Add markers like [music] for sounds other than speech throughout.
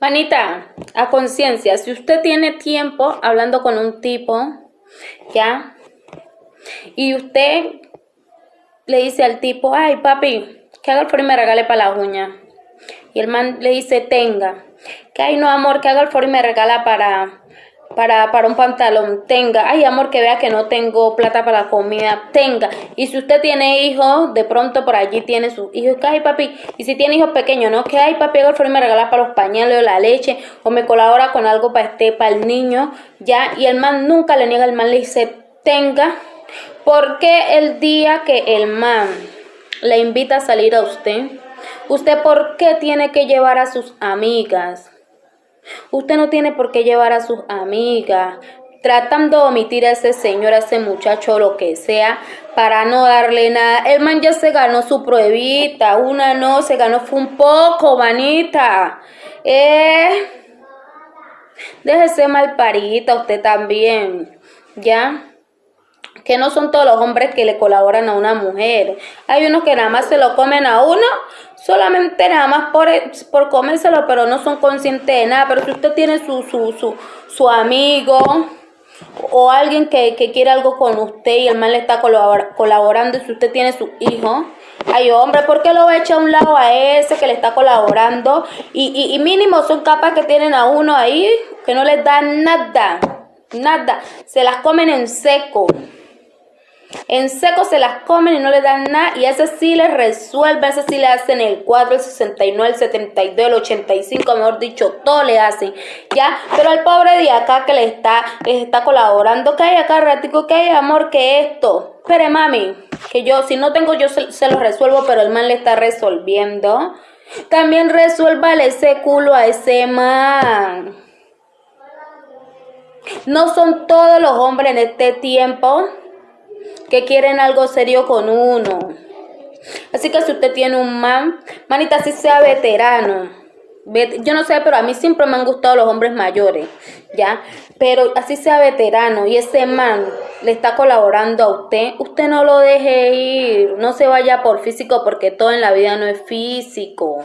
Manita, a conciencia, si usted tiene tiempo hablando con un tipo, ¿ya? Y usted le dice al tipo, ay papi, que haga el favor y me regale para la uña. Y el man le dice, tenga. Que ay no amor, que haga el favor y me regala para, para, para un pantalón, tenga. Ay, amor, que vea que no tengo plata para la comida, tenga. Y si usted tiene hijos, de pronto por allí tiene sus hijos, que ay, papi. Y si tiene hijos pequeños, ¿no? Que ay, papi, haga el me regala para los pañales o la leche, o me colabora con algo para este, para el niño, ya. Y el man nunca le niega, el man le dice, tenga. Porque el día que el man le invita a salir a usted, usted por qué tiene que llevar a sus amigas? Usted no tiene por qué llevar a sus amigas, tratando de omitir a ese señor, a ese muchacho, lo que sea, para no darle nada. El man ya se ganó su pruebita, una no, se ganó fue un poco, manita. Eh, déjese mal parita usted también, ¿ya? Que no son todos los hombres que le colaboran a una mujer. Hay unos que nada más se lo comen a uno, solamente nada más por, por comérselo, pero no son conscientes de nada. Pero si usted tiene su, su, su, su amigo o alguien que, que, quiere algo con usted y el mal le está colaborando si usted tiene su hijo, ay hombre, ¿por qué lo va a un lado a ese que le está colaborando? Y, y, y mínimo son capas que tienen a uno ahí que no les dan nada, nada, se las comen en seco. En seco se las comen y no le dan nada. Y ese sí les resuelve, ese sí le hacen el 4, el 69, el 72, el 85, mejor dicho, todo le hacen. ¿Ya? Pero al pobre de acá que le está, les está colaborando, que hay acá ratico, que hay amor, que esto. Espere, mami, que yo, si no tengo, yo se, lo resuelvo, pero el man le está resolviendo. También resuélvale ese culo a ese man. No son todos los hombres en este tiempo que quieren algo serio con uno. Así que si usted tiene un man, manita, si sea veterano. Yo no sé, pero a mí siempre me han gustado los hombres mayores, ¿ya? Pero así sea veterano y ese man le está colaborando a usted, usted no lo deje ir, no se vaya por físico porque todo en la vida no es físico.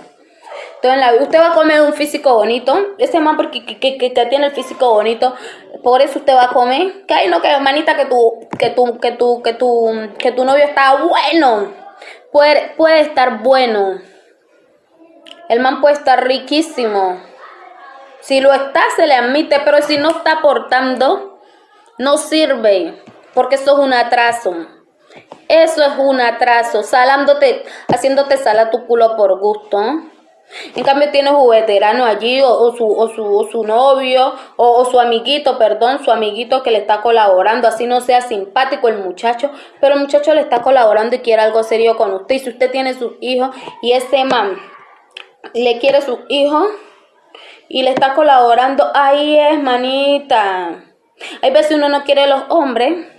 Todo en la usted va a comer un físico bonito, ese man porque que, que, tiene el físico bonito, por eso usted va a comer. Que hay no, que hermanita, que tu, que tu, que tu, que tu, que tu novio está bueno. Puede, puede estar bueno. El man puede estar riquísimo. Si lo está, se le admite, pero si no está aportando, no sirve. Porque eso es un atraso. Eso es un atraso. Salándote, haciéndote sala tu culo por gusto. En cambio tiene allí o, su, o, su, su, novio o, su amiguito, perdón, su amiguito que le está colaborando, así no sea simpático el muchacho, pero el muchacho le está colaborando y quiere algo serio con usted. Y si usted tiene sus hijos y ese man le quiere sus hijos y le está colaborando, ahí es manita. Hay veces uno no quiere los hombres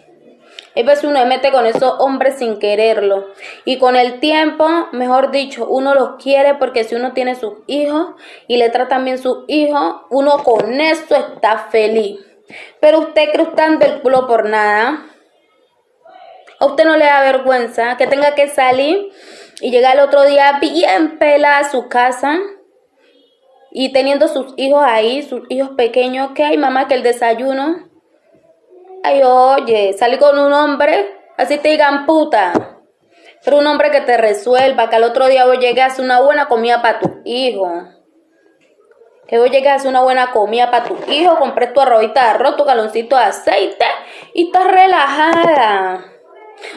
hay veces uno se mete con esos hombres sin quererlo. Y con el tiempo, mejor dicho, uno los quiere porque si uno tiene sus hijos y le tratan bien sus hijos, uno con eso está feliz. Pero usted cruzando el culo por nada. A usted no le da vergüenza que tenga que salir y llegar el otro día bien pelada a su casa y teniendo sus hijos ahí, sus hijos pequeños, que hay mamá que el desayuno Ay, oye, salí con un hombre, así te digan puta. Pero un hombre que te resuelva, que al otro día vos hacer una buena comida para tu hijo. Que vos hacer una buena comida para tu hijo, compré tu arrobita de arroz, tu galoncito de aceite y estás relajada.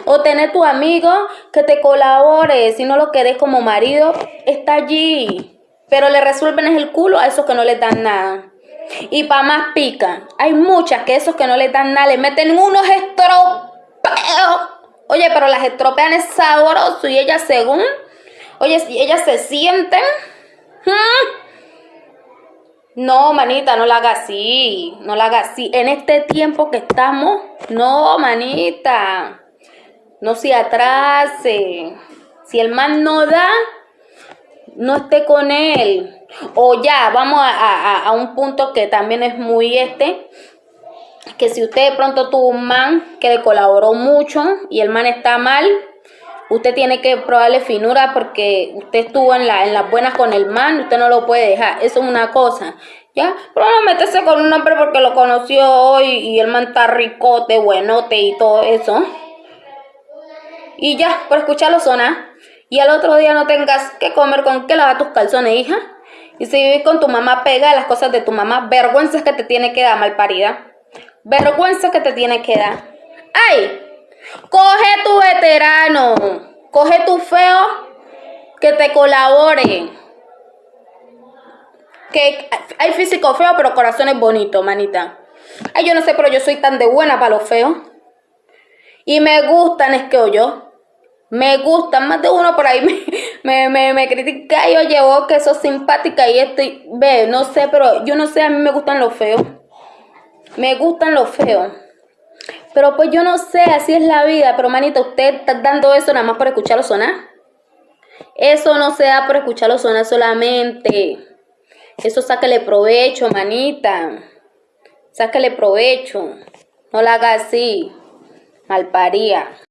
O tener tu amigo que te colabore, si no lo querés como marido, está allí. Pero le resuelven el culo a esos que no les dan nada. Y para más pica, hay muchas que esos que no le dan nada le meten unos estropeos. Oye, pero las estropean es sabroso y ellas según, oye, si ellas se sienten. No, manita, no la haga así, no la haga así. En este tiempo que estamos, no, manita, no se atrase. Si el man no da, no esté con él. O ya, vamos a, un punto que también es muy este, que si usted de pronto tuvo un man que le colaboró mucho y el man está mal, Usted tiene que probarle finura porque usted estuvo en, la, en las buenas con el man, usted no lo puede dejar. Eso es una cosa. ¿Ya? Pero no métese con un hombre porque lo conoció hoy y el man está ricote, buenote y todo eso. Y ya, por escucharlo sonar. Y al otro día no tengas que comer con qué lavar tus calzones, hija. Y si vives con tu mamá pega las cosas de tu mamá, vergüenza que te tiene que dar, malparida. Vergüenza que te tiene que dar. ¡Ay! Coge tu veterano. Coge tu feo que te colabore. Que hay físico feo, pero corazón es bonito, manita. Ay, yo no sé, pero yo soy tan de buena para los feos. Y me gustan, es que yo. Me gustan, más de uno por ahí [laughs] me, me, me, critica y yo llevo que sos simpática y estoy, ve, no sé, pero yo no sé, a mí me gustan los feos. Me gustan los feos. Pero pues yo no sé, así es la vida. Pero manita, usted está dando eso nada más por escucharlo sonar. Eso no se da por escucharlo sonar solamente. Eso sáquele provecho, manita. Sáquele provecho. No la haga así. Malparía.